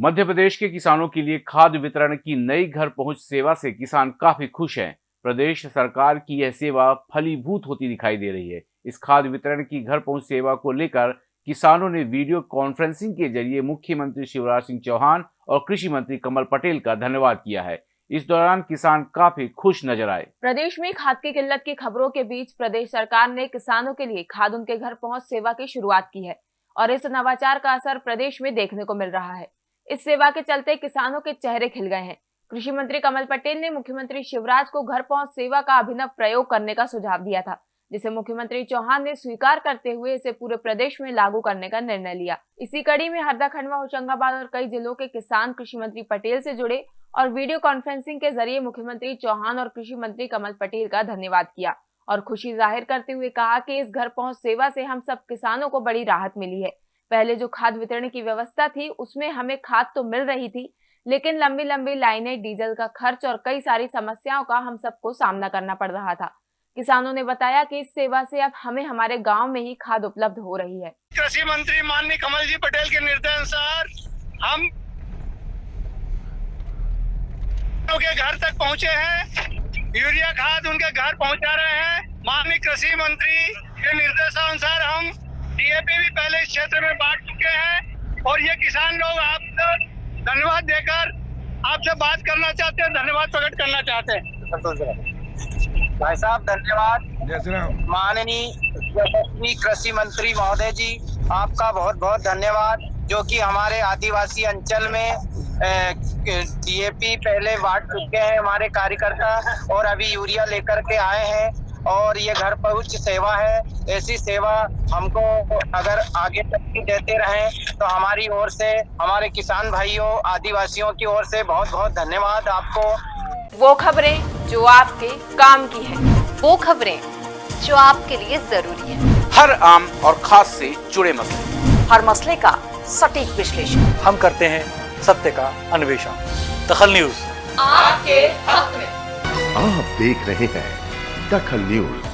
मध्य प्रदेश के किसानों के लिए खाद्य वितरण की नई घर पहुँच सेवा से किसान काफ़ी खुश हैं। प्रदेश सरकार की यह सेवा फलीभूत होती दिखाई दे रही है। इस खाद वितरण की घर पहुँच सेवा को लेकर किसानों ने वीडियो कॉन्फ्रेंसिंग के ज़रिए मुख्यमंत्री शिवराज सिंह चौहान और कृषि मंत्री कमल पटेल का धन्यवाद किया है। इस दौरान किसान काफ़ी खुश नज़र आए। प्रदेश में खाद की किल्लत की खबरों के बीच प्रदेश सरकार ने किसानों के लिए खाद उनके घर पहुँच सेवा की शुरुआत की है और इस नवाचार का असर प्रदेश में देखने को मिल रहा है। इस सेवा के चलते किसानों के चेहरे खिल गए हैं। कृषि मंत्री कमल पटेल ने मुख्यमंत्री शिवराज को घर पहुँच सेवा का अभिनव प्रयोग करने का सुझाव दिया था, जिसे मुख्यमंत्री चौहान ने स्वीकार करते हुए इसे पूरे प्रदेश में लागू करने का निर्णय लिया। इसी कड़ी में हरदा खंडवा, होशंगाबाद और कई जिलों के किसान कृषि मंत्री पटेल से जुड़े और वीडियो कॉन्फ्रेंसिंग के ज़रिए मुख्यमंत्री चौहान और कृषि मंत्री कमल पटेल का धन्यवाद किया और खुशी ज़ाहिर करते हुए कहा कि इस घर पहुँच सेवा से हम सब किसानों को बड़ी राहत मिली है। पहले जो खाद वितरण की व्यवस्था थी, उसमें हमें खाद तो मिल रही थी, लेकिन लंबी लंबी लाइनें, डीजल का खर्च और कई सारी समस्याओं का हम सबको सामना करना पड़ रहा था। किसानों ने बताया कि इस सेवा से अब हमें हमारे गाँव में ही खाद उपलब्ध हो रही है। कृषि मंत्री माननीय कमल जी पटेल के निर्देश अनुसार हम के घर तक पहुँचे हैं, यूरिया खाद उनके घर पहुँचा रहे हैं। माननीय कृषि मंत्री के निर्देशानुसार हम डीएपी भी पहले इस क्षेत्र में बांट चुके हैं और ये किसान लोग आपको धन्यवाद देकर आपसे बात करना चाहते हैं धन्यवाद प्रकट करना चाहते हैं। भाई साहब धन्यवाद। माननीय कृषि मंत्री महोदय जी आपका बहुत बहुत धन्यवाद जो कि हमारे आदिवासी अंचल में डीएपी पहले बांट चुके हैं हमारे कार्यकर्ता और अभी यूरिया लेकर के आए हैं और ये घर पहुँच सेवा है। ऐसी सेवा हमको अगर आगे तक देते रहें तो हमारी ओर से हमारे किसान भाइयों आदिवासियों की ओर से बहुत बहुत धन्यवाद आपको। वो खबरें जो आपके काम की है वो खबरें जो आपके लिए ज़रूरी है। हर आम और खास से जुड़े मसले। हर मसले का सटीक विश्लेषण। हम करते हैं सत्य का अन्वेषण। दखल न्यूज़। आपके हक में। आप देख रहे हैं दखल न्यूज़।